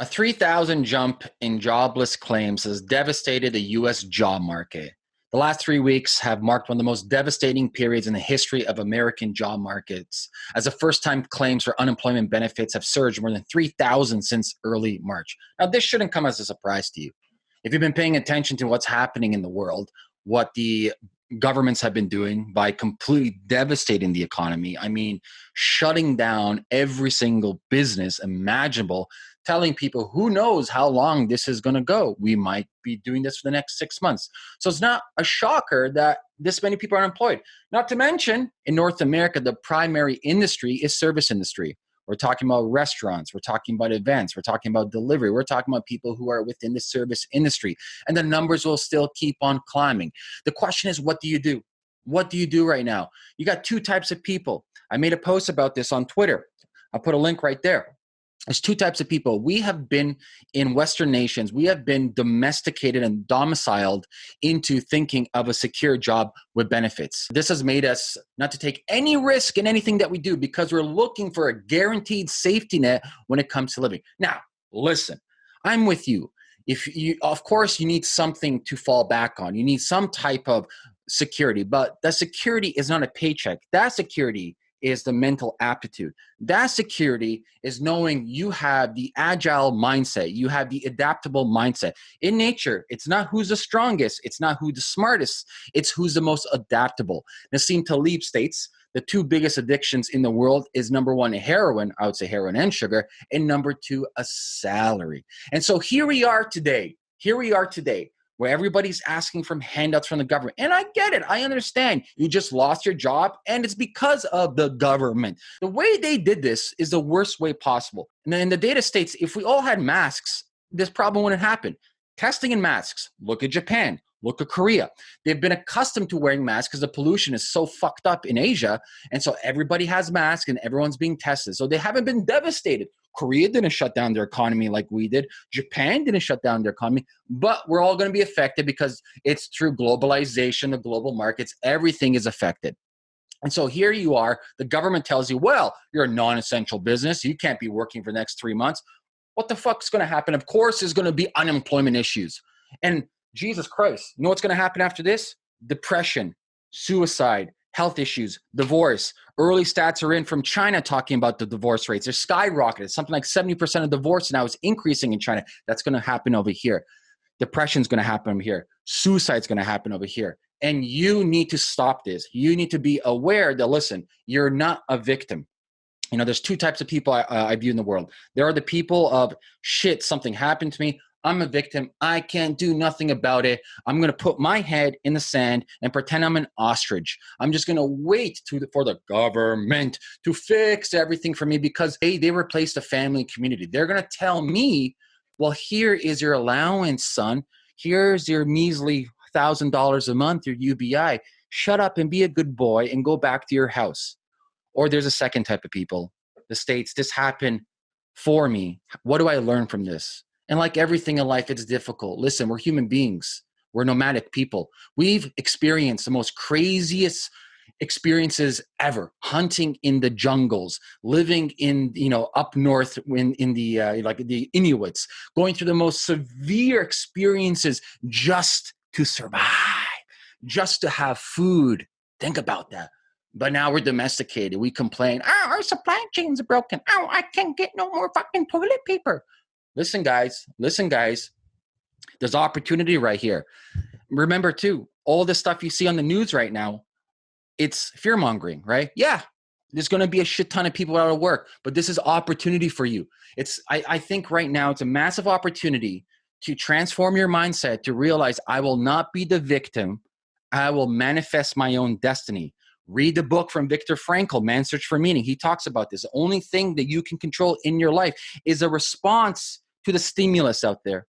A 3,000 jump in jobless claims has devastated the US job market. The last three weeks have marked one of the most devastating periods in the history of American job markets, as the first time claims for unemployment benefits have surged more than 3,000 since early March. Now, this shouldn't come as a surprise to you. If you've been paying attention to what's happening in the world, what the governments have been doing by completely devastating the economy. I mean, shutting down every single business imaginable, telling people who knows how long this is going to go. We might be doing this for the next six months. So it's not a shocker that this many people are unemployed. Not to mention, in North America, the primary industry is service industry. We're talking about restaurants. We're talking about events. We're talking about delivery. We're talking about people who are within the service industry. And the numbers will still keep on climbing. The question is, what do you do? What do you do right now? You got two types of people. I made a post about this on Twitter. I'll put a link right there there's two types of people. We have been in Western nations, we have been domesticated and domiciled into thinking of a secure job with benefits. This has made us not to take any risk in anything that we do because we're looking for a guaranteed safety net when it comes to living. Now, listen, I'm with you. If you, of course, you need something to fall back on, you need some type of security, but that security is not a paycheck. That security is the mental aptitude. That security is knowing you have the agile mindset, you have the adaptable mindset. In nature, it's not who's the strongest, it's not who's the smartest, it's who's the most adaptable. Nassim Taleb states the two biggest addictions in the world is number one, heroin, I would say heroin and sugar, and number two, a salary. And so here we are today. Here we are today where everybody's asking for handouts from the government. And I get it. I understand. You just lost your job and it's because of the government. The way they did this is the worst way possible. And then the data states if we all had masks, this problem wouldn't happen. Testing in masks. Look at Japan. Look at Korea. They've been accustomed to wearing masks because the pollution is so fucked up in Asia. And so everybody has masks and everyone's being tested. So they haven't been devastated. Korea didn't shut down their economy like we did. Japan didn't shut down their economy, but we're all going to be affected because it's through globalization, the global markets, everything is affected. And so here you are, the government tells you, well, you're a non essential business. You can't be working for the next three months. What the fuck's going to happen? Of course, there's going to be unemployment issues. And Jesus Christ, you know what's going to happen after this? Depression, suicide, health issues, divorce. Early stats are in from China talking about the divorce rates. They're skyrocketed. Something like 70% of divorce now is increasing in China. That's going to happen over here. Depression is going to happen over here. Suicide is going to happen over here. And you need to stop this. You need to be aware that, listen, you're not a victim. You know, there's two types of people I, uh, I view in the world. There are the people of shit, something happened to me. I'm a victim. I can't do nothing about it. I'm going to put my head in the sand and pretend I'm an ostrich. I'm just going to wait for the government to fix everything for me because they, they replaced the family community. They're going to tell me, well, here is your allowance, son. Here's your measly $1,000 a month, your UBI. Shut up and be a good boy and go back to your house. Or there's a second type of people. The states, this happened for me. What do I learn from this? And like everything in life, it's difficult. Listen, we're human beings. We're nomadic people. We've experienced the most craziest experiences ever hunting in the jungles living in you know up north in in the uh, like the inuits going through the most severe experiences just to survive just to have food think about that but now we're domesticated we complain oh our supply chains are broken oh i can't get no more fucking toilet paper listen, guys, listen, guys, there's opportunity right here. Remember, too, all the stuff you see on the news right now, it's fear mongering, right? Yeah, there's going to be a shit ton of people out of work, but this is opportunity for you. It's, I, I think right now, it's a massive opportunity to transform your mindset to realize I will not be the victim. I will manifest my own destiny. Read the book from Viktor Frankl, Man's Search for Meaning. He talks about this. The only thing that you can control in your life is a response to the stimulus out there.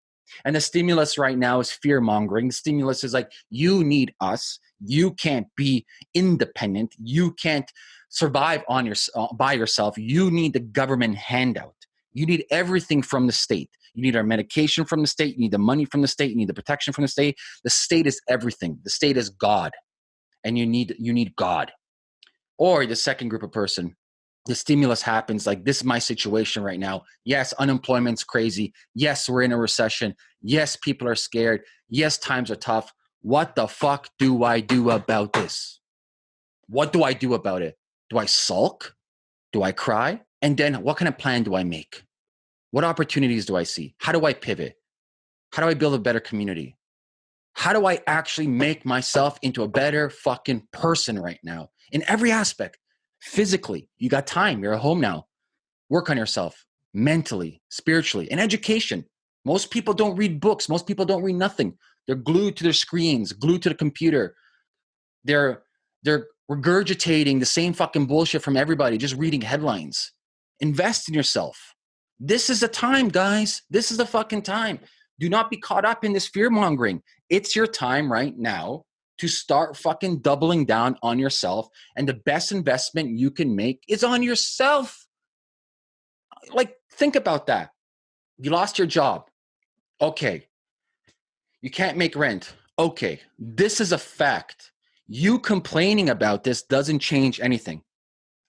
And the stimulus right now is fear mongering. The stimulus is like, you need us. You can't be independent. You can't survive on your, uh, by yourself. You need the government handout. You need everything from the state. You need our medication from the state. You need the money from the state. You need the protection from the state. The state is everything. The state is God and you need you need God. Or the second group of person, the stimulus happens like this is my situation right now. Yes unemployment's crazy. Yes we're in a recession. Yes people are scared. Yes times are tough. What the fuck do i do about this? What do i do about it? Do i sulk? Do i cry? And then what kind of plan do i make? What opportunities do i see? How do i pivot? How do i build a better community? How do i actually make myself into a better fucking person right now in every aspect physically. You got time. You're at home now. Work on yourself mentally spiritually and education. Most people don't read books. Most people don't read nothing. They're glued to their screens glued to the computer. They're they're regurgitating the same fucking bullshit from everybody just reading headlines. Invest in yourself. This is the time guys. This is the fucking time. Do not be caught up in this fear mongering it's your time right now to start fucking doubling down on yourself. And the best investment you can make is on yourself. Like, think about that. You lost your job. Okay. You can't make rent. Okay. This is a fact. You complaining about this doesn't change anything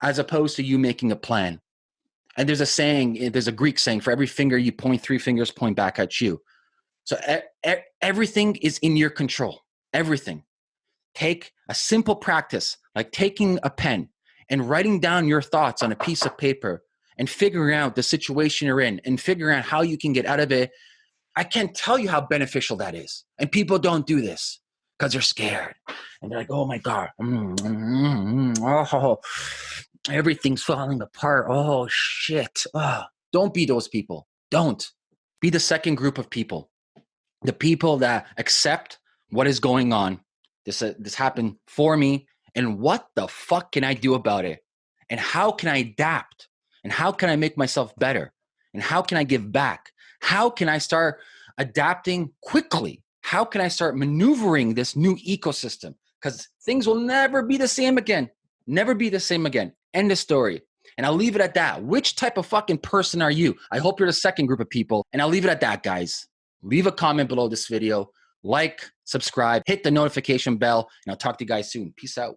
as opposed to you making a plan. And there's a saying, eh, there's a Greek saying, for every finger you point, three fingers point back at you. So everything is in your control. Everything take a simple practice like taking a pen and writing down your thoughts on a piece of paper and figuring out the situation you're in and figuring out how you can get out of it. I can't tell you how beneficial that is and people don't do this because they're scared. And they're like oh my god mm, mm, mm, oh everything's falling apart. Oh shit. Oh. don't be those people. Don't. Be the second group of people. The people that accept what is going on this uh, this happened for me and what the fuck can i do about it? And how can i adapt? And how can i make myself better? And how can i give back? How can i start adapting quickly? How can i start maneuvering this new ecosystem? Because things will never be the same again. Never be the same again. End of story. And I'll leave it at that. Which type of fucking person are you? I hope you're the second group of people. And I'll leave it at that, guys. Leave a comment below this video like, subscribe, hit the notification bell, and I'll talk to you guys soon. Peace out.